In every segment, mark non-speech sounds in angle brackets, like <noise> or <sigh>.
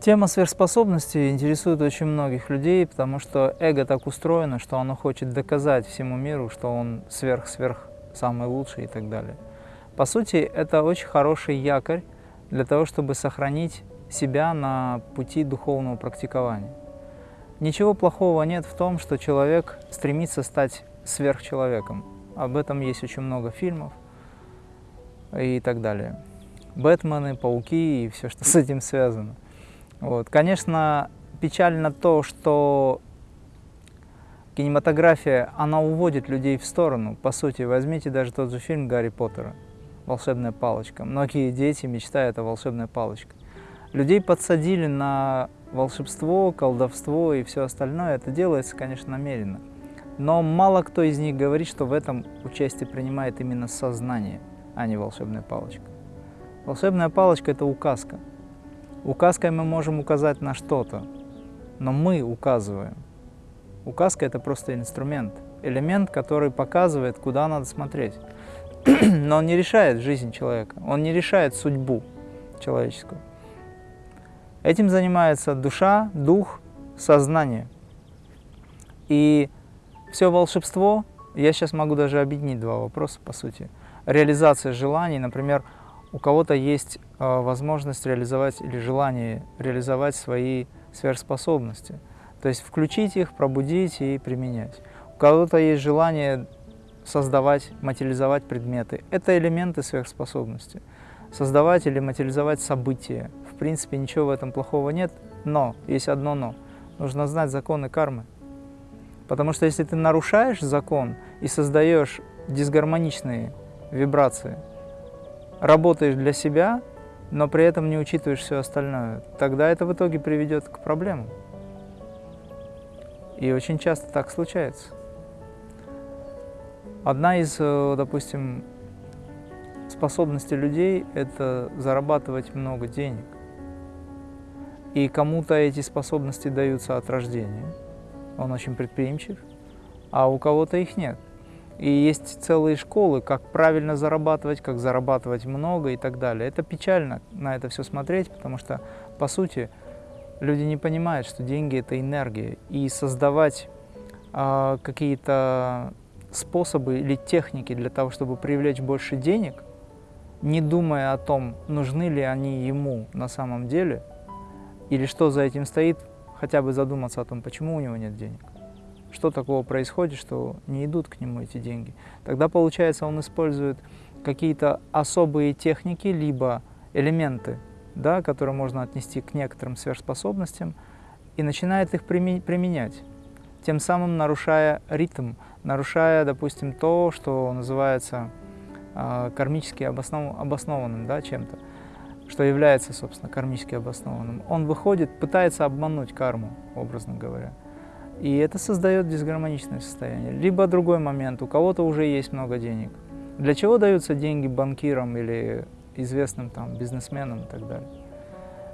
Тема сверхспособностей интересует очень многих людей, потому что эго так устроено, что оно хочет доказать всему миру, что он сверх-сверх самый лучший и так далее. По сути, это очень хороший якорь для того, чтобы сохранить себя на пути духовного практикования. Ничего плохого нет в том, что человек стремится стать сверхчеловеком. Об этом есть очень много фильмов и так далее. Бэтмены, пауки и все, что с этим связано. Вот. Конечно, печально то, что кинематография, она уводит людей в сторону. По сути, возьмите даже тот же фильм Гарри Поттера «Волшебная палочка». Многие дети мечтают о волшебной палочке. Людей подсадили на волшебство, колдовство и все остальное. Это делается, конечно, намеренно. Но мало кто из них говорит, что в этом участие принимает именно сознание, а не волшебная палочка. Волшебная палочка – это указка – Указкой мы можем указать на что-то, но мы указываем. Указка – это просто инструмент, элемент, который показывает, куда надо смотреть. <clears throat> но он не решает жизнь человека, он не решает судьбу человеческую. Этим занимается душа, дух, сознание. И все волшебство, я сейчас могу даже объединить два вопроса, по сути. Реализация желаний, например, у кого-то есть э, возможность реализовать или желание реализовать свои сверхспособности. То есть включить их, пробудить и применять. У кого-то есть желание создавать, материализовать предметы. Это элементы сверхспособности. Создавать или материализовать события. В принципе, ничего в этом плохого нет, но, есть одно но. Нужно знать законы кармы. Потому что если ты нарушаешь закон и создаешь дисгармоничные вибрации, работаешь для себя, но при этом не учитываешь все остальное, тогда это в итоге приведет к проблемам. И очень часто так случается. Одна из, э, допустим, способностей людей – это зарабатывать много денег. И кому-то эти способности даются от рождения. Он очень предприимчив, а у кого-то их нет. И есть целые школы, как правильно зарабатывать, как зарабатывать много и так далее. Это печально на это все смотреть, потому что, по сути, люди не понимают, что деньги – это энергия. И создавать э, какие-то способы или техники для того, чтобы привлечь больше денег, не думая о том, нужны ли они ему на самом деле, или что за этим стоит, хотя бы задуматься о том, почему у него нет денег что такого происходит, что не идут к нему эти деньги. Тогда, получается, он использует какие-то особые техники, либо элементы, да, которые можно отнести к некоторым сверхспособностям, и начинает их применять, тем самым нарушая ритм, нарушая, допустим, то, что называется э, кармически обоснов... обоснованным да, чем-то, что является, собственно, кармически обоснованным. Он выходит, пытается обмануть карму, образно говоря. И это создает дисгармоничное состояние. Либо другой момент, у кого-то уже есть много денег. Для чего даются деньги банкирам или известным там бизнесменам и так далее?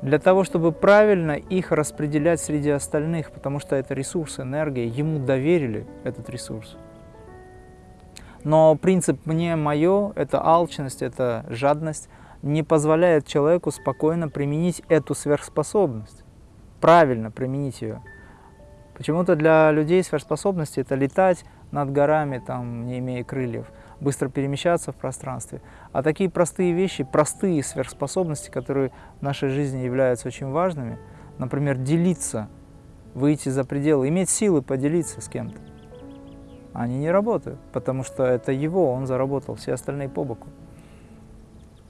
Для того, чтобы правильно их распределять среди остальных, потому что это ресурс, энергия, ему доверили этот ресурс. Но принцип «мне мое» — это алчность, это жадность, не позволяет человеку спокойно применить эту сверхспособность, правильно применить ее. Почему-то для людей сверхспособности это летать над горами, там, не имея крыльев, быстро перемещаться в пространстве. А такие простые вещи, простые сверхспособности, которые в нашей жизни являются очень важными, например, делиться, выйти за пределы, иметь силы поделиться с кем-то, они не работают, потому что это его, он заработал, все остальные по боку.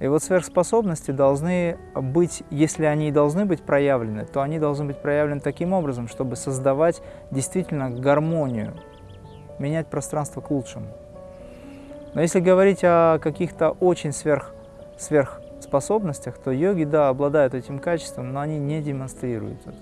И вот сверхспособности должны быть, если они и должны быть проявлены, то они должны быть проявлены таким образом, чтобы создавать действительно гармонию, менять пространство к лучшему. Но если говорить о каких-то очень сверх, сверхспособностях, то йоги, да, обладают этим качеством, но они не демонстрируют это.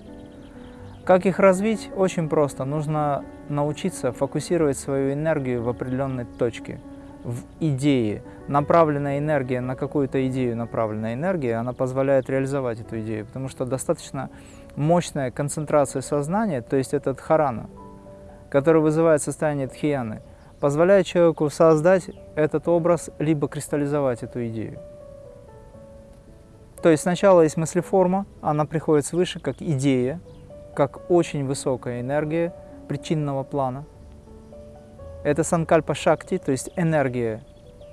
Как их развить? Очень просто. Нужно научиться фокусировать свою энергию в определенной точке – в идее. Направленная энергия на какую-то идею, направленная энергия, она позволяет реализовать эту идею, потому что достаточно мощная концентрация сознания, то есть этот харана, который вызывает состояние тхияны, позволяет человеку создать этот образ, либо кристаллизовать эту идею. То есть сначала есть мыслеформа, она приходит свыше как идея, как очень высокая энергия причинного плана. Это санкальпа шакти, то есть энергия,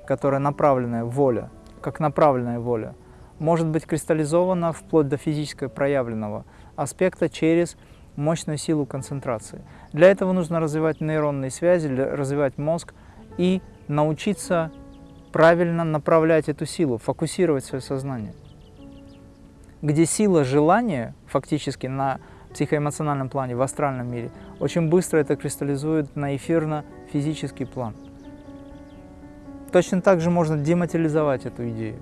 которая направленная воля, как направленная воля, может быть кристаллизована вплоть до физического проявленного аспекта через мощную силу концентрации. Для этого нужно развивать нейронные связи, развивать мозг и научиться правильно направлять эту силу, фокусировать свое сознание. Где сила желания фактически на психоэмоциональном плане, в астральном мире, очень быстро это кристаллизует на эфирно-физический план. Точно так же можно дематериализовать эту идею.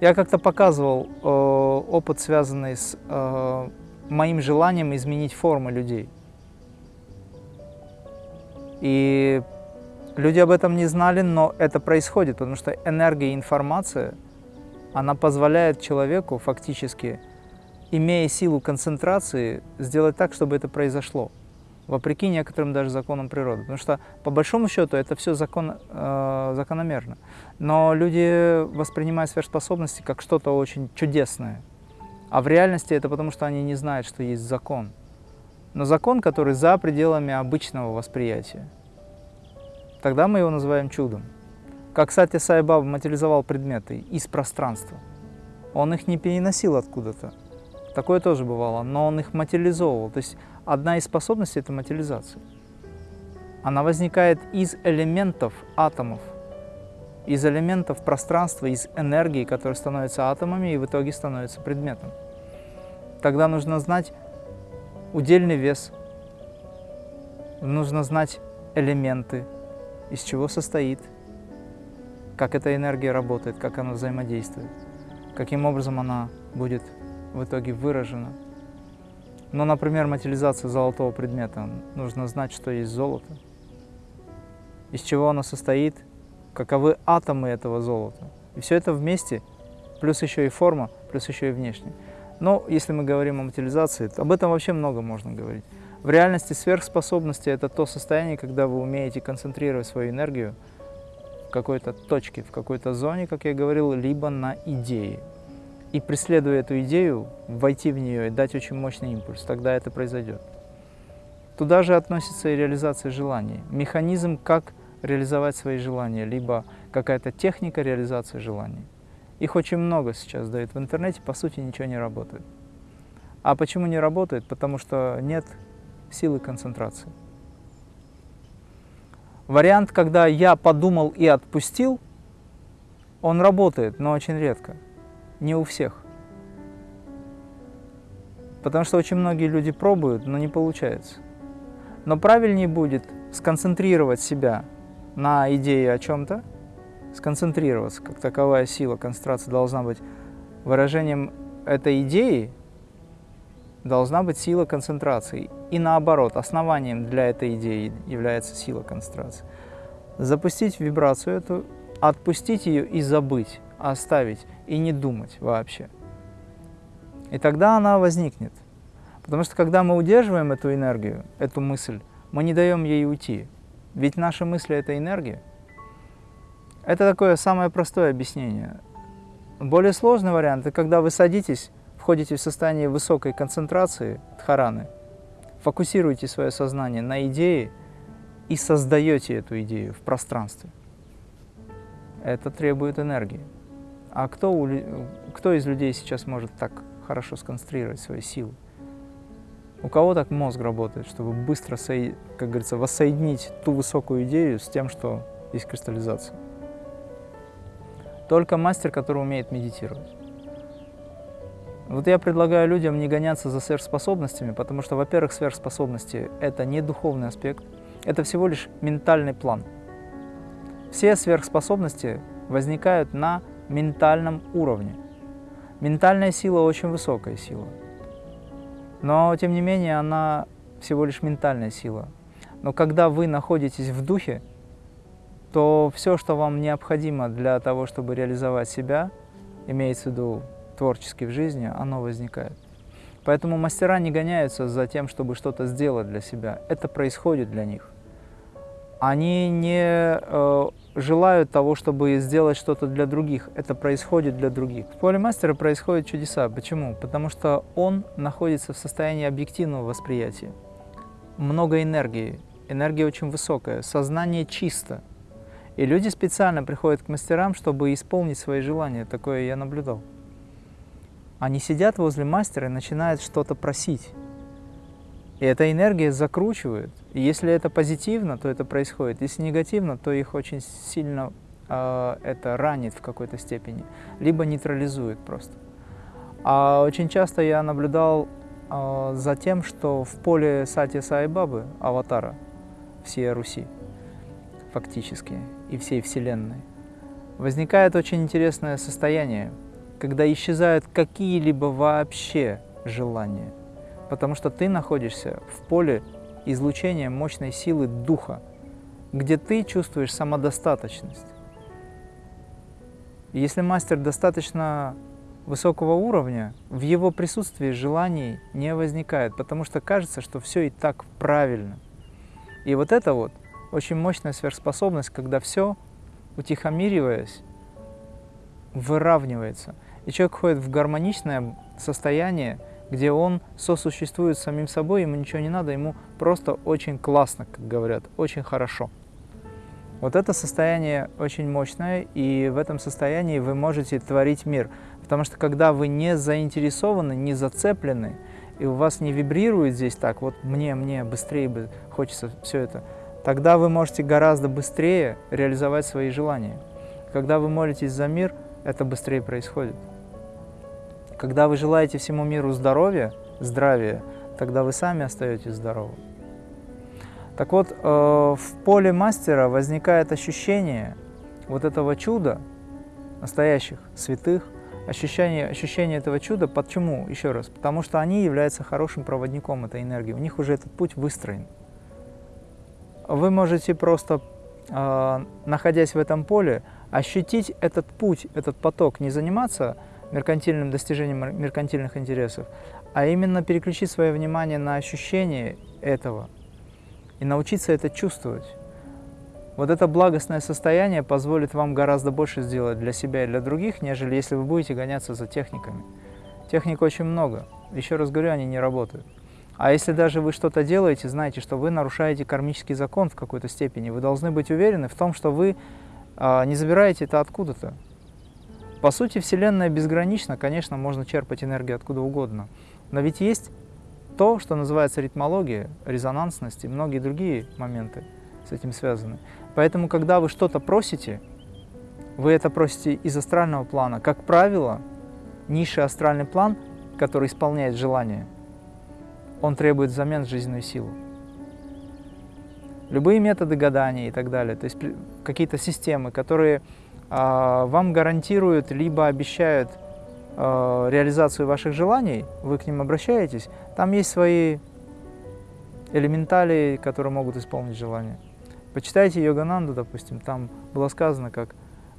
Я как-то показывал э, опыт, связанный с э, моим желанием изменить формы людей. И люди об этом не знали, но это происходит, потому что энергия и информация, она позволяет человеку фактически, имея силу концентрации, сделать так, чтобы это произошло вопреки некоторым даже законам природы. Потому что, по большому счету, это все закон, э, закономерно. Но люди воспринимают сверхспособности как что-то очень чудесное. А в реальности это потому, что они не знают, что есть закон. Но закон, который за пределами обычного восприятия. Тогда мы его называем чудом. Как Сатя Сайбаба материализовал предметы из пространства. Он их не переносил откуда-то. Такое тоже бывало, но он их материализовывал. То есть одна из способностей – это материализация. Она возникает из элементов атомов, из элементов пространства, из энергии, которые становятся атомами и в итоге становятся предметом. Тогда нужно знать удельный вес, нужно знать элементы, из чего состоит, как эта энергия работает, как она взаимодействует, каким образом она будет в итоге выражена. Но, например, материализация золотого предмета. Нужно знать, что есть золото, из чего оно состоит, каковы атомы этого золота. И все это вместе, плюс еще и форма, плюс еще и внешне. Но если мы говорим о материализации, об этом вообще много можно говорить. В реальности сверхспособности – это то состояние, когда вы умеете концентрировать свою энергию в какой-то точке, в какой-то зоне, как я говорил, либо на идее и преследуя эту идею, войти в нее и дать очень мощный импульс, тогда это произойдет. Туда же относится и реализация желаний. Механизм, как реализовать свои желания, либо какая-то техника реализации желаний. Их очень много сейчас дают в интернете, по сути ничего не работает. А почему не работает? Потому что нет силы концентрации. Вариант, когда я подумал и отпустил, он работает, но очень редко не у всех. Потому что очень многие люди пробуют, но не получается. Но правильнее будет сконцентрировать себя на идее о чем-то, сконцентрироваться, как таковая сила концентрации должна быть выражением этой идеи, должна быть сила концентрации. И наоборот, основанием для этой идеи является сила концентрации. Запустить вибрацию эту, отпустить ее и забыть оставить и не думать вообще. И тогда она возникнет. Потому что когда мы удерживаем эту энергию, эту мысль, мы не даем ей уйти. Ведь наши мысли – это энергия. Это такое самое простое объяснение. Более сложный вариант – это когда вы садитесь, входите в состояние высокой концентрации дхараны, фокусируете свое сознание на идее и создаете эту идею в пространстве. Это требует энергии. А кто, кто из людей сейчас может так хорошо сконцентрировать свои силы? У кого так мозг работает, чтобы быстро, как говорится, воссоединить ту высокую идею с тем, что есть кристаллизация? Только мастер, который умеет медитировать. Вот я предлагаю людям не гоняться за сверхспособностями, потому что, во-первых, сверхспособности – это не духовный аспект, это всего лишь ментальный план. Все сверхспособности возникают на ментальном уровне. Ментальная сила очень высокая сила, но тем не менее она всего лишь ментальная сила. Но когда вы находитесь в духе, то все, что вам необходимо для того, чтобы реализовать себя, имеется в виду творчески в жизни, оно возникает. Поэтому мастера не гоняются за тем, чтобы что-то сделать для себя. Это происходит для них. Они не э, желают того, чтобы сделать что-то для других. Это происходит для других. В поле мастера происходят чудеса. Почему? Потому что он находится в состоянии объективного восприятия. Много энергии, энергия очень высокая, сознание чисто. И люди специально приходят к мастерам, чтобы исполнить свои желания. Такое я наблюдал. Они сидят возле мастера и начинают что-то просить. И эта энергия закручивает. И если это позитивно, то это происходит. Если негативно, то их очень сильно э, это ранит в какой-то степени, либо нейтрализует просто. А очень часто я наблюдал э, за тем, что в поле Сати Саибабы, аватара всей Руси, фактически, и всей Вселенной, возникает очень интересное состояние, когда исчезают какие-либо вообще желания потому что ты находишься в поле излучения мощной силы Духа, где ты чувствуешь самодостаточность. Если мастер достаточно высокого уровня, в его присутствии желаний не возникает, потому что кажется, что все и так правильно. И вот это вот очень мощная сверхспособность, когда все, утихомириваясь, выравнивается. И человек входит в гармоничное состояние, где он сосуществует с самим собой, ему ничего не надо, ему просто очень классно, как говорят, очень хорошо. Вот это состояние очень мощное, и в этом состоянии вы можете творить мир. Потому что когда вы не заинтересованы, не зацеплены, и у вас не вибрирует здесь так, вот мне, мне, быстрее бы хочется все это, тогда вы можете гораздо быстрее реализовать свои желания. Когда вы молитесь за мир, это быстрее происходит. Когда вы желаете всему миру здоровья, здравия, тогда вы сами остаетесь здоровы. Так вот, э, в поле мастера возникает ощущение вот этого чуда, настоящих святых, ощущение, ощущение этого чуда. Почему? Еще раз. Потому что они являются хорошим проводником этой энергии. У них уже этот путь выстроен. Вы можете просто, э, находясь в этом поле, ощутить этот путь, этот поток, не заниматься меркантильным достижением меркантильных интересов, а именно переключить свое внимание на ощущение этого и научиться это чувствовать. Вот это благостное состояние позволит вам гораздо больше сделать для себя и для других, нежели если вы будете гоняться за техниками. Техник очень много. Еще раз говорю, они не работают. А если даже вы что-то делаете, знайте, что вы нарушаете кармический закон в какой-то степени. Вы должны быть уверены в том, что вы а, не забираете это откуда-то. По сути, Вселенная безгранична, конечно, можно черпать энергию откуда угодно. Но ведь есть то, что называется ритмология, резонансность и многие другие моменты с этим связаны. Поэтому, когда вы что-то просите, вы это просите из астрального плана. Как правило, низший астральный план, который исполняет желание, он требует взамен жизненную силу. Любые методы гадания и так далее, то есть какие-то системы, которые вам гарантируют, либо обещают а, реализацию ваших желаний, вы к ним обращаетесь, там есть свои элементали, которые могут исполнить желание. Почитайте Йогананду, допустим, там было сказано, как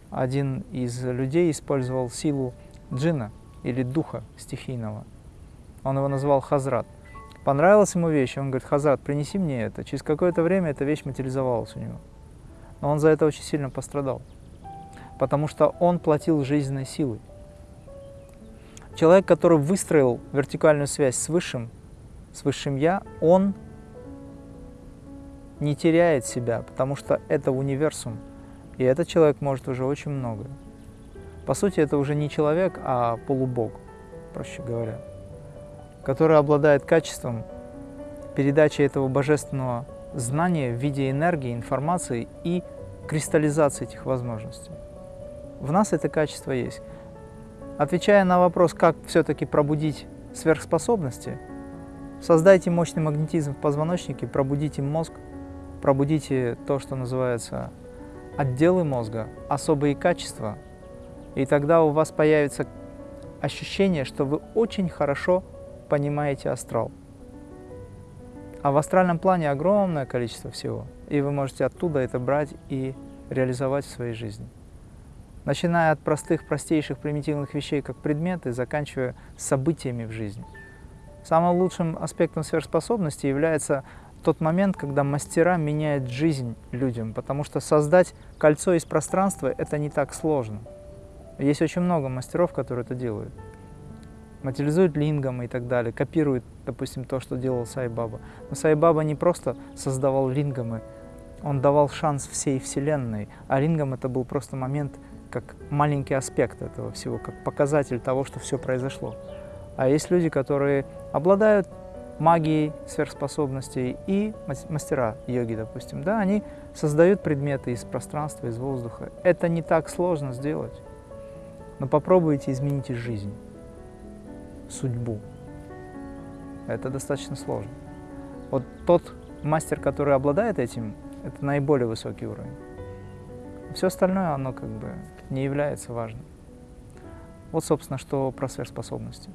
один из людей использовал силу джина или духа стихийного. Он его назвал Хазрат. Понравилась ему вещь, он говорит, Хазрат, принеси мне это. Через какое-то время эта вещь материализовалась у него. Но он за это очень сильно пострадал потому что он платил жизненной силой. Человек, который выстроил вертикальную связь с Высшим, с Высшим Я, он не теряет себя, потому что это универсум, и этот человек может уже очень много. По сути, это уже не человек, а полубог, проще говоря, который обладает качеством передачи этого божественного знания в виде энергии, информации и кристаллизации этих возможностей. В нас это качество есть. Отвечая на вопрос, как все-таки пробудить сверхспособности, создайте мощный магнетизм в позвоночнике, пробудите мозг, пробудите то, что называется отделы мозга, особые качества, и тогда у вас появится ощущение, что вы очень хорошо понимаете астрал. А в астральном плане огромное количество всего, и вы можете оттуда это брать и реализовать в своей жизни начиная от простых, простейших, примитивных вещей, как предметы, заканчивая событиями в жизни. Самым лучшим аспектом сверхспособности является тот момент, когда мастера меняют жизнь людям, потому что создать кольцо из пространства – это не так сложно. Есть очень много мастеров, которые это делают. Материализуют лингамы и так далее, копируют, допустим, то, что делал Сайбаба. Но Сайбаба не просто создавал лингамы, он давал шанс всей Вселенной, а лингам это был просто момент, как маленький аспект этого всего, как показатель того, что все произошло. А есть люди, которые обладают магией сверхспособностей и мастера йоги, допустим, да, они создают предметы из пространства, из воздуха. Это не так сложно сделать. Но попробуйте изменить жизнь, судьбу. Это достаточно сложно. Вот тот мастер, который обладает этим, это наиболее высокий уровень. Все остальное, оно как бы не является важным. Вот, собственно, что про сверхспособности.